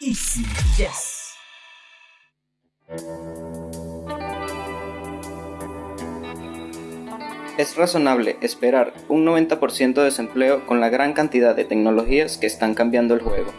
Easy. Es razonable esperar un 90% de desempleo con la gran cantidad de tecnologías que están cambiando el juego.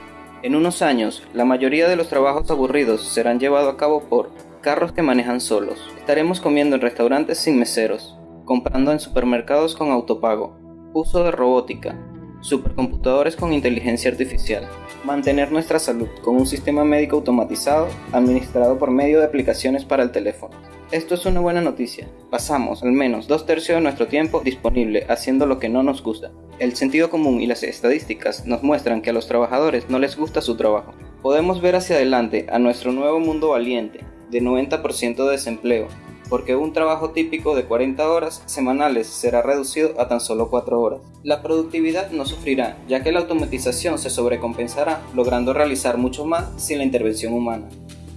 En unos años, la mayoría de los trabajos aburridos serán llevados a cabo por carros que manejan solos. Estaremos comiendo en restaurantes sin meseros, comprando en supermercados con autopago, uso de robótica, supercomputadores con inteligencia artificial, mantener nuestra salud con un sistema médico automatizado administrado por medio de aplicaciones para el teléfono. Esto es una buena noticia. Pasamos al menos dos tercios de nuestro tiempo disponible haciendo lo que no nos gusta. El sentido común y las estadísticas nos muestran que a los trabajadores no les gusta su trabajo. Podemos ver hacia adelante a nuestro nuevo mundo valiente, de 90% de desempleo, porque un trabajo típico de 40 horas semanales será reducido a tan solo 4 horas. La productividad no sufrirá, ya que la automatización se sobrecompensará, logrando realizar mucho más sin la intervención humana.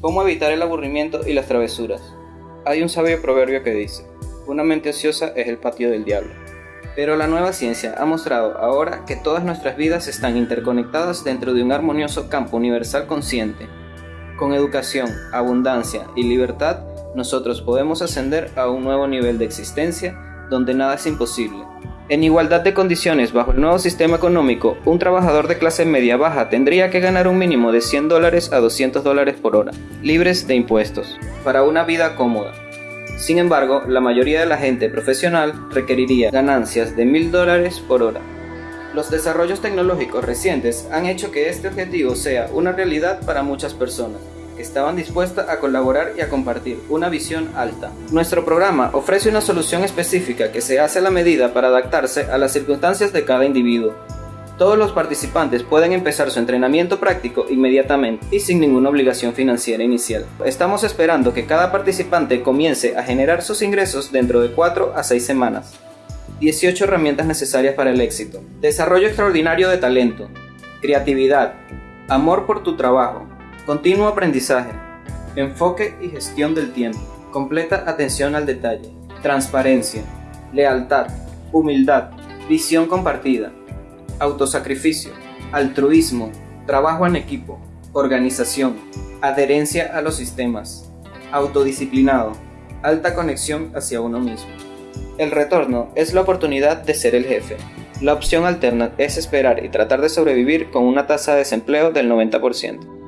¿Cómo evitar el aburrimiento y las travesuras? Hay un sabio proverbio que dice, una mente ociosa es el patio del diablo. Pero la nueva ciencia ha mostrado ahora que todas nuestras vidas están interconectadas dentro de un armonioso campo universal consciente. Con educación, abundancia y libertad, nosotros podemos ascender a un nuevo nivel de existencia donde nada es imposible. En igualdad de condiciones bajo el nuevo sistema económico, un trabajador de clase media baja tendría que ganar un mínimo de 100 dólares a 200 dólares por hora, libres de impuestos, para una vida cómoda. Sin embargo, la mayoría de la gente profesional requeriría ganancias de 1000 dólares por hora. Los desarrollos tecnológicos recientes han hecho que este objetivo sea una realidad para muchas personas que estaban dispuestas a colaborar y a compartir una visión alta. Nuestro programa ofrece una solución específica que se hace a la medida para adaptarse a las circunstancias de cada individuo. Todos los participantes pueden empezar su entrenamiento práctico inmediatamente y sin ninguna obligación financiera inicial. Estamos esperando que cada participante comience a generar sus ingresos dentro de 4 a 6 semanas. 18 herramientas necesarias para el éxito. Desarrollo extraordinario de talento. Creatividad. Amor por tu trabajo. Continuo aprendizaje. Enfoque y gestión del tiempo. Completa atención al detalle. Transparencia. Lealtad. Humildad. Visión compartida. Autosacrificio. Altruismo. Trabajo en equipo. Organización. Adherencia a los sistemas. Autodisciplinado. Alta conexión hacia uno mismo. El retorno es la oportunidad de ser el jefe. La opción alterna es esperar y tratar de sobrevivir con una tasa de desempleo del 90%.